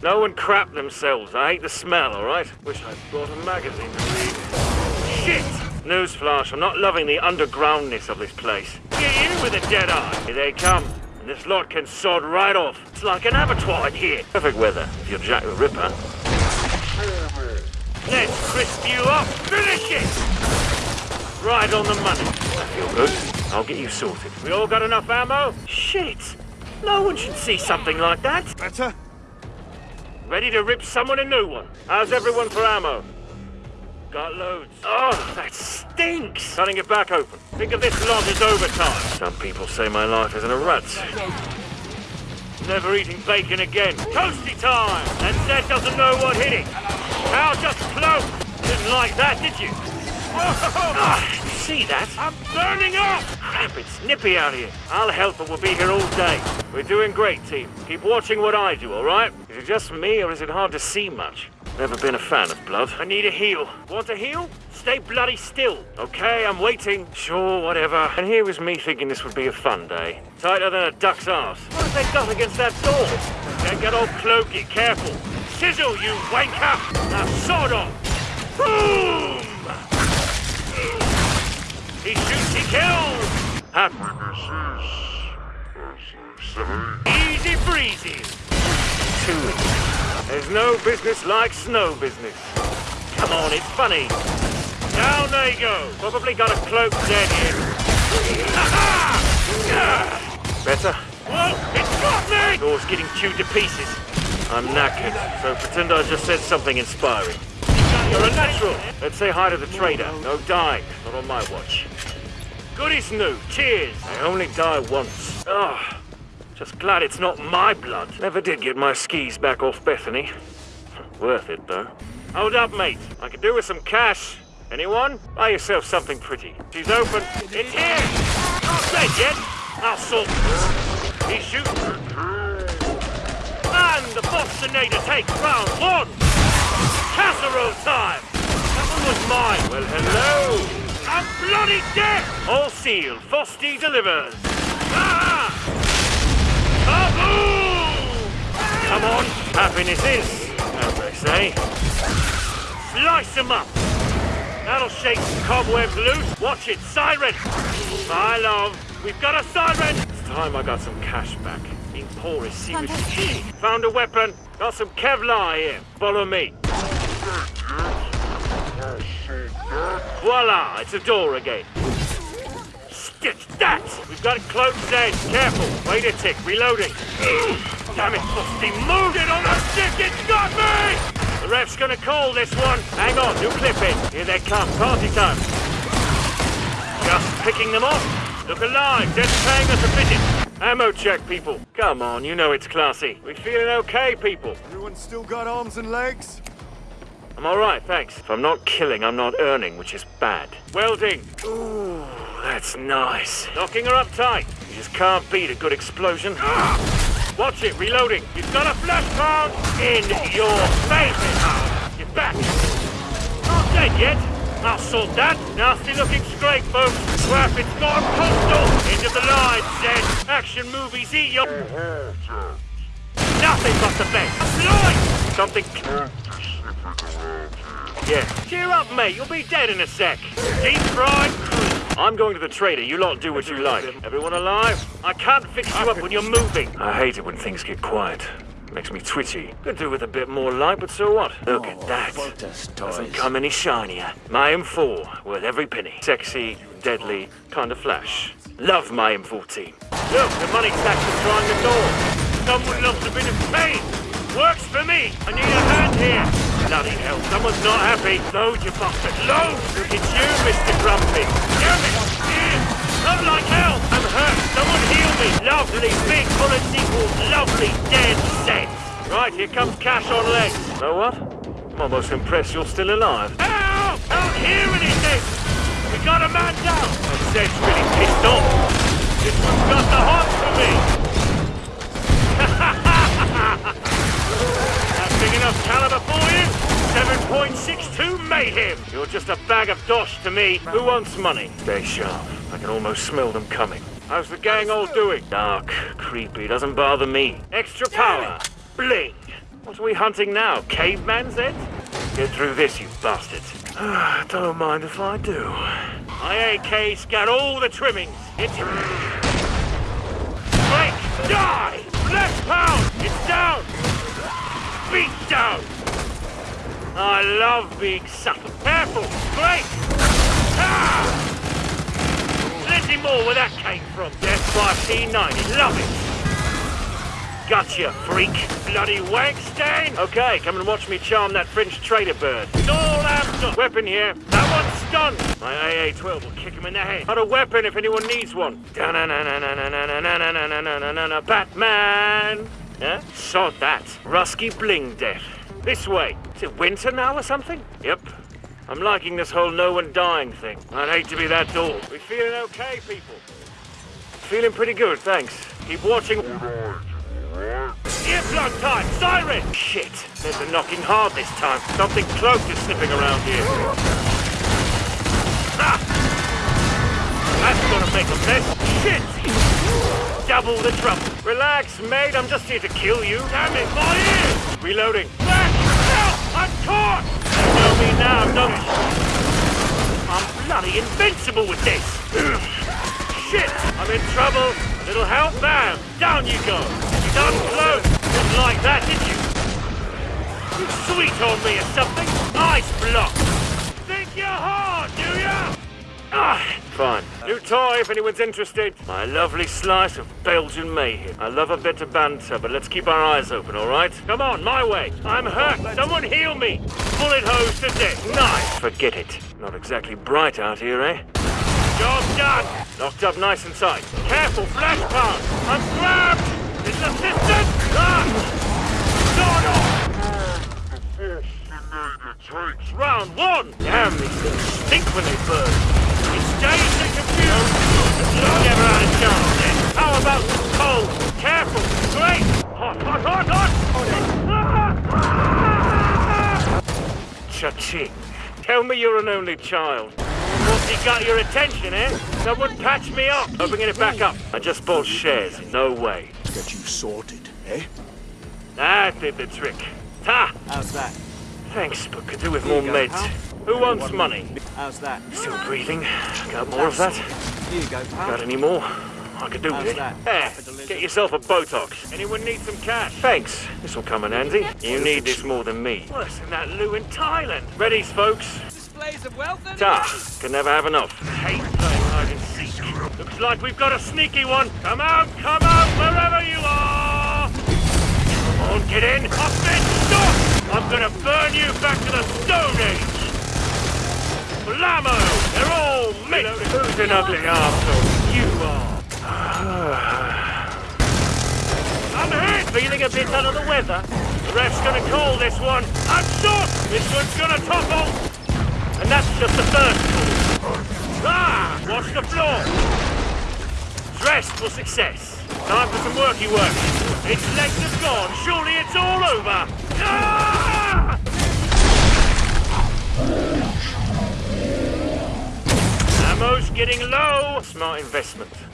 No one crap themselves. I hate the smell, alright? Wish I'd brought a magazine to read. Shit! Newsflash, I'm not loving the undergroundness of this place. Get in with a dead eye. Here they come. And this lot can sod right off. It's like an abattoir in here. Perfect weather, if you're Jack the Ripper. Let's crisp you up. Finish it! Right on the money. I feel good. I'll get you sorted. We all got enough ammo? Shit! No one should see something like that. Better? Ready to rip someone a new one. How's everyone for ammo? Got loads. Oh, that stinks! Cutting it back open. Think of this lot as overtime. Some people say my life is in a rut. Never eating bacon again. Toasty time! And Zed doesn't know what hit it. Cow just float. Didn't like that, did you? Ah, you see that? I'm burning up! Crap, it's nippy out here. I'll help and we'll be here all day. We're doing great, team. Keep watching what I do, all right? Is it just me or is it hard to see much? Never been a fan of blood. I need a heal. Want a heal? Stay bloody still. Okay, I'm waiting. Sure, whatever. And here was me thinking this would be a fun day. Tighter than a duck's ass. What have they got against that door? Don't get all cloaky. Careful. Sizzle, you wanker! Now sword off. Boom! He shoots, he kills! Happiness is easy breezy. There's no business like snow business. Come on, it's funny. Down they go. Probably got a cloak dead in. Better? Whoa, it's got me! Door's getting chewed to pieces. I'm knackered, so pretend I just said something inspiring. You're a natural. Let's say hi to the trader. No dying. Not on my watch. Goodies new. Cheers. I only die once. Ugh. Just glad it's not my blood. Never did get my skis back off Bethany. Worth it, though. Hold up, mate. I could do with some cash. Anyone? Buy yourself something pretty. She's open. It's here! Not dead yet. I'll sort He's shooting. And the Bostinator takes round one! Casserole time! That one was mine. Well, hello! I'm bloody dead! All sealed. Fosty delivers. Ah! Kaboom! Come on. Happiness is, as they say. Slice them up. That'll shake some cobwebs loose. Watch it. Siren! My love, we've got a siren! It's time I got some cash back. Being poor is seriously. Found a weapon. Got some Kevlar here. Follow me. Voila! It's a door again. Stitch that! We've got it cloaked dead. Careful. Wait a tick. Reloading. Damn it, Busty. Moved it on a stick. It's got me! The ref's gonna call this one. Hang on. New clip in. Here they come. Party time. Just picking them off. Look alive. They're paying us a visit. Ammo check, people. Come on. You know it's classy. We feeling okay, people? Everyone still got arms and legs? I'm alright, thanks. If I'm not killing, I'm not earning, which is bad. Welding. Ooh, that's nice. Knocking her up tight. You just can't beat a good explosion. Watch it, reloading. You've got a Fleshpound in your face. Get back. Not dead yet. I'll sort that. Nasty looking scrape, folks. Crap, it's gone postal. End of the line, Zed. Action movies eat your... Nothing but the best. Lloyd! Something... Yeah. Cheer up, mate. You'll be dead in a sec. Deep fried cream. I'm going to the trader. You lot do what you like. Everyone alive? I can't fix you up when you're moving. I hate it when things get quiet. Makes me twitchy. Could do with a bit more light, but so what? Look at that. Doesn't come any shinier. My M4, worth every penny. Sexy, deadly, kind of flash. Love my M14. Look, the money tax is trying the door. Someone loves a bit of pain. Works for me. I need a hand here. Bloody hell, someone's not happy. Load, you bastard. Load! It's you, Mr. Grumpy. Damn it! Yeah. Like hell. I'm hurt. Someone heal me. Lovely, big bullet sequel. Lovely, dead set. Right, here comes cash on legs. Know what? I'm almost impressed you're still alive. Ow! Don't hear anything! We got a man down! And Zed's really pissed off. This one's got the heart for me. That big enough caliber for you? 7.62 mayhem! You're just a bag of dosh to me. Who wants money? Stay sharp. I can almost smell them coming. How's the gang all doing? Dark, creepy, doesn't bother me. Extra power. Bling. What are we hunting now? Caveman's head? Get through this, you bastard. Don't mind if I do. My AK's got all the trimmings. It's... Break! Die! Left pound! It's down! Beat down! I love being sucker. Careful! Great! Ah! Plenty more where that came from. Death by C90. Love it! Gotcha, freak. Bloody Wagstein! Okay, come and watch me charm that French trader bird. It's all Amazon. Weapon here. That one's stunned. My AA-12 will kick him in the head. Not a weapon if anyone needs one. Batman! Huh? Sod that. Rusky Bling Death. This way. Is it winter now or something? Yep. I'm liking this whole no one dying thing. I'd hate to be that dull. We feeling okay, people? Feeling pretty good, thanks. Keep watching. Earplug time! Siren! Shit! There's a knocking hard this time. Something close is sniffing around here. Ah! That's gonna make a mess. Shit! Double the trouble. Relax, mate. I'm just here to kill you. Damn it, my ears! Reloading. I'm caught! You know me now, don't you? I'm bloody invincible with this. Shit! I'm in trouble. Little help, bam! Down you go! You done close! Didn't like that, did you? You sweet on me or something? Ice block! Think you're hard, do ya? Ah, fine. New toy if anyone's interested. My lovely slice of Belgian mayhem. I love a bit of banter, but let's keep our eyes open, all right? Come on, my way. I'm hurt. Someone heal me. Bullet hose to death. Nice. Forget it. Not exactly bright out here, eh? Job done! Locked up nice and tight. Careful, flash pound! I'm grabbed! It's assistant! Ah! Sawed Round one! Damn, these things stink when they burn. It's dazed and never out of chance then. How about cold? Careful! Great! Hot, hot, hot, hot! Cha-ching. Tell me you're an only child. Once he got your attention, eh? Someone patch me up. I'm bringing it back up. I just bought shares. No way. Get you sorted, eh? That did the trick. Ta! How's that? Thanks, but could do with more Here you meds. Pal. Who wants money? How's that? Still breathing. Got more of that? Here you go, pal. Got any more? I could do with How's it. that? There, For get yourself a Botox. Anyone need some cash? Thanks. This will come in handy. You need this more than me. Worse than that Lou in Thailand. Readies, folks. Displays of wealth and Ta, can never have enough. Hate playing hide and seek. Looks like we've got a sneaky one. Come out, come out, wherever you are. Come on, get in. Up then, stop. I'm gonna burn you back to the Stone Age. Blammo! They're all me. Who's an ugly arsehole? You are. I'm hit. Feeling a bit under the weather. The ref's gonna call this one. I'm shot. This one's gonna topple. And that's just the first call. Ah! Watch the floor! Dressed for success. Time for some worky work. Its legs have gone. Surely it's all over. Ah! Ammo's getting low. Smart investment.